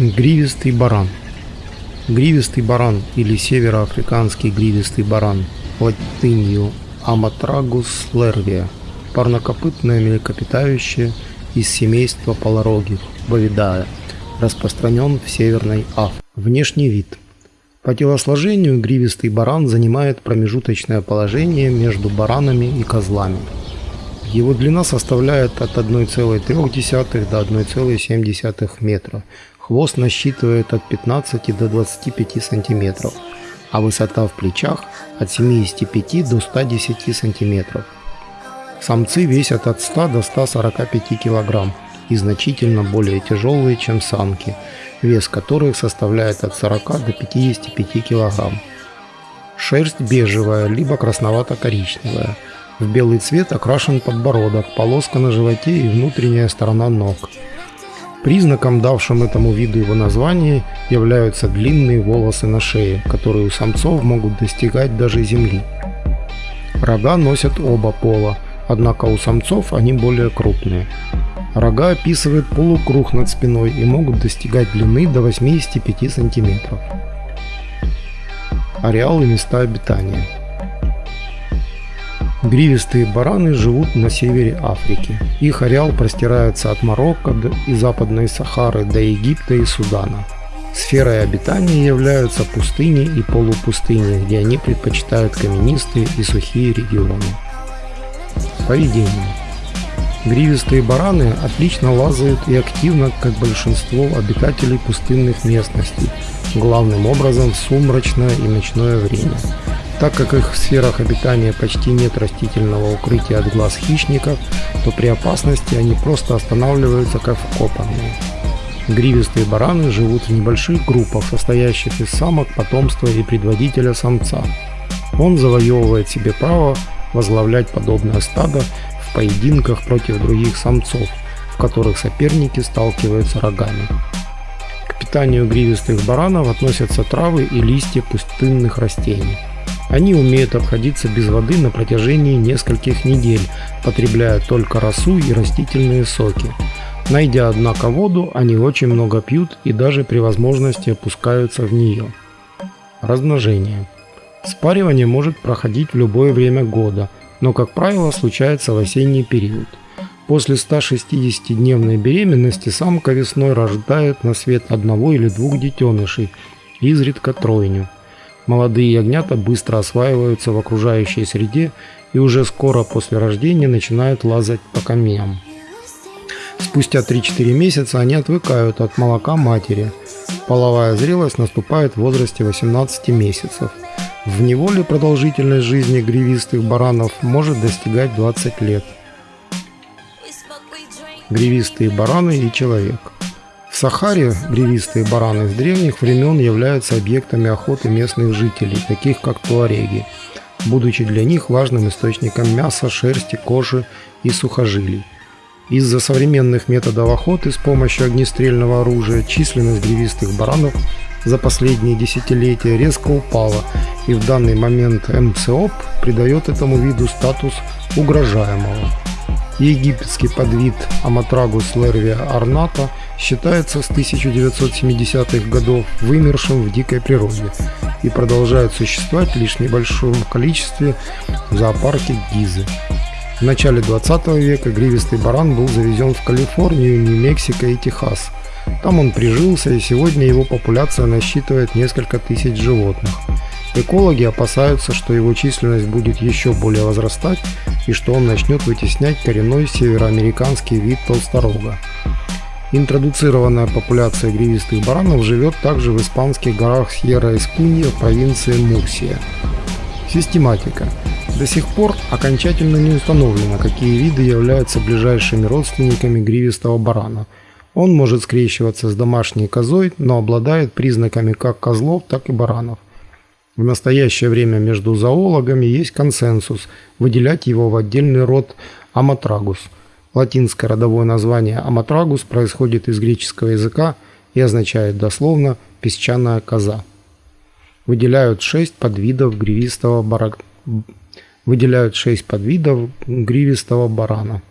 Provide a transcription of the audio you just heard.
Гривистый баран. Гривистый баран или североафриканский гривистый баран латынью Аматрагус лервия – парнокопытное млекопитающее из семейства полорогих Бовидая, распространен в Северной Африке. Внешний вид. По телосложению гривистый баран занимает промежуточное положение между баранами и козлами. Его длина составляет от 1,3 до 1,7 метра, Хвост насчитывает от 15 до 25 сантиметров, а высота в плечах от 75 до 110 сантиметров. Самцы весят от 100 до 145 килограмм и значительно более тяжелые, чем самки, вес которых составляет от 40 до 55 килограмм. Шерсть бежевая, либо красновато-коричневая. В белый цвет окрашен подбородок, полоска на животе и внутренняя сторона ног. Признаком, давшим этому виду его название, являются длинные волосы на шее, которые у самцов могут достигать даже земли. Рога носят оба пола, однако у самцов они более крупные. Рога описывают полукруг над спиной и могут достигать длины до 85 см. Ареал и места обитания – Гривистые бараны живут на севере Африки. Их ареал простирается от Марокко и Западной Сахары до Египта и Судана. Сферой обитания являются пустыни и полупустыни, где они предпочитают каменистые и сухие регионы. Поведение. Гривистые бараны отлично лазают и активно, как большинство обитателей пустынных местностей, главным образом в сумрачное и ночное время. Так как их в сферах обитания почти нет растительного укрытия от глаз хищников, то при опасности они просто останавливаются как вкопанные. Гривистые бараны живут в небольших группах, состоящих из самок, потомства и предводителя самца. Он завоевывает себе право возглавлять подобное стадо в поединках против других самцов, в которых соперники сталкиваются рогами. К питанию гривистых баранов относятся травы и листья пустынных растений. Они умеют обходиться без воды на протяжении нескольких недель, потребляя только росу и растительные соки. Найдя, однако, воду, они очень много пьют и даже при возможности опускаются в нее. Размножение. Спаривание может проходить в любое время года, но, как правило, случается в осенний период. После 160-дневной беременности самка весной рождает на свет одного или двух детенышей, изредка тройню. Молодые ягнята быстро осваиваются в окружающей среде и уже скоро после рождения начинают лазать по камням. Спустя 3-4 месяца они отвыкают от молока матери. Половая зрелость наступает в возрасте 18 месяцев. В неволе продолжительность жизни гривистых баранов может достигать 20 лет. Гривистые бараны и человек – Сахаре гривистые бараны с древних времен являются объектами охоты местных жителей, таких как туареги, будучи для них важным источником мяса, шерсти, кожи и сухожилий. Из-за современных методов охоты с помощью огнестрельного оружия численность гривистых баранов за последние десятилетия резко упала, и в данный момент МЦОП придает этому виду статус угрожаемого. Египетский подвид Аматрагус лервия орната считается с 1970-х годов вымершим в дикой природе и продолжает существовать лишь в небольшом количестве в зоопарке Гизы. В начале 20 века гривистый баран был завезен в Калифорнию, Нью-Мексико и Техас. Там он прижился и сегодня его популяция насчитывает несколько тысяч животных. Экологи опасаются, что его численность будет еще более возрастать и что он начнет вытеснять коренной североамериканский вид толсторога. Интродуцированная популяция гривистых баранов живет также в испанских горах Сьерра-Эскунья провинции Мурсия. Систематика. До сих пор окончательно не установлено, какие виды являются ближайшими родственниками гривистого барана. Он может скрещиваться с домашней козой, но обладает признаками как козлов, так и баранов. В настоящее время между зоологами есть консенсус выделять его в отдельный род Аматрагус. Латинское родовое название Аматрагус происходит из греческого языка и означает дословно «песчаная коза». Выделяют шесть подвидов гривистого, бара... Выделяют шесть подвидов гривистого барана.